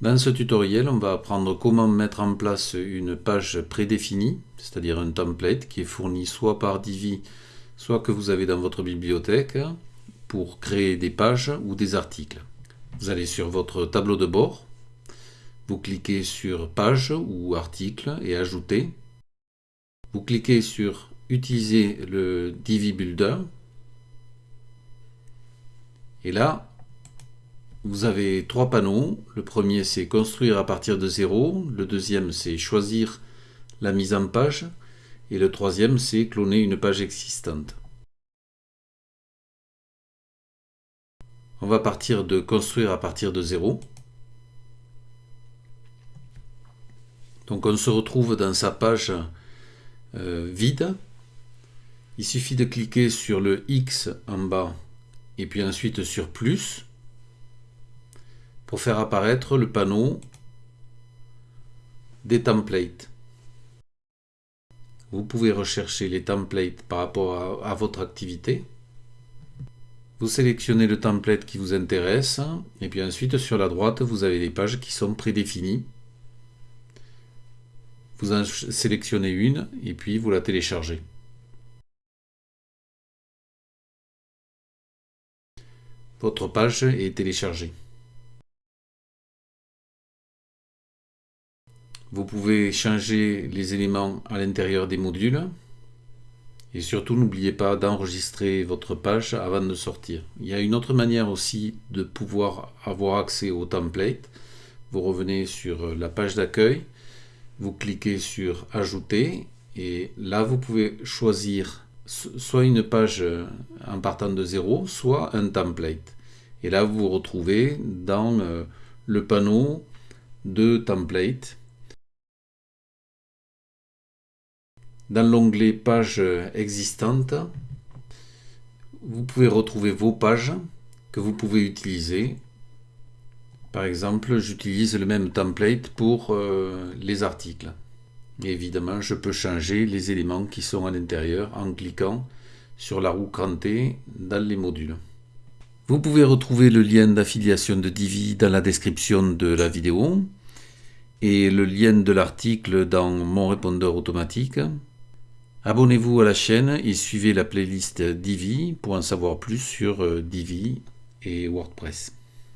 Dans ce tutoriel, on va apprendre comment mettre en place une page prédéfinie, c'est-à-dire un template qui est fourni soit par Divi, soit que vous avez dans votre bibliothèque pour créer des pages ou des articles. Vous allez sur votre tableau de bord, vous cliquez sur Page ou Article et Ajouter. Vous cliquez sur Utiliser le Divi Builder. Et là, vous avez trois panneaux. Le premier, c'est construire à partir de zéro. Le deuxième, c'est choisir la mise en page. Et le troisième, c'est cloner une page existante. On va partir de construire à partir de zéro. Donc on se retrouve dans sa page euh, vide. Il suffit de cliquer sur le X en bas et puis ensuite sur plus pour faire apparaître le panneau des templates. Vous pouvez rechercher les templates par rapport à, votre activité. Vous sélectionnez le template qui vous intéresse et puis ensuite sur la droite vous avez les pages qui sont prédéfinies. Vous en sélectionnez une et puis vous la téléchargez. Votre page est téléchargée. Vous pouvez changer les éléments à l'intérieur des modules. Et surtout, n'oubliez pas d'enregistrer votre page avant de sortir. Il y a une autre manière aussi de pouvoir avoir accès au template. Vous revenez sur la page d'accueil, vous cliquez sur Ajouter et là, vous pouvez choisir soit une page en partant de zéro, soit un template. Et là, vous vous retrouvez dans euh, le panneau de template Dans l'onglet Pages existantes, vous pouvez retrouver vos pages que vous pouvez utiliser. Par exemple, j'utilise le même template pour euh, les articles. évidemment, je peux changer les éléments qui sont à l'intérieur en cliquant sur la roue crantée dans les modules. Vous pouvez retrouver le lien d'affiliation de Divi dans la description de la vidéo et le lien de l'article dans mon répondeur automatique. Abonnez-vous à la chaîne et suivez la playlist Divi pour en savoir plus sur euh, Divi et WordPress.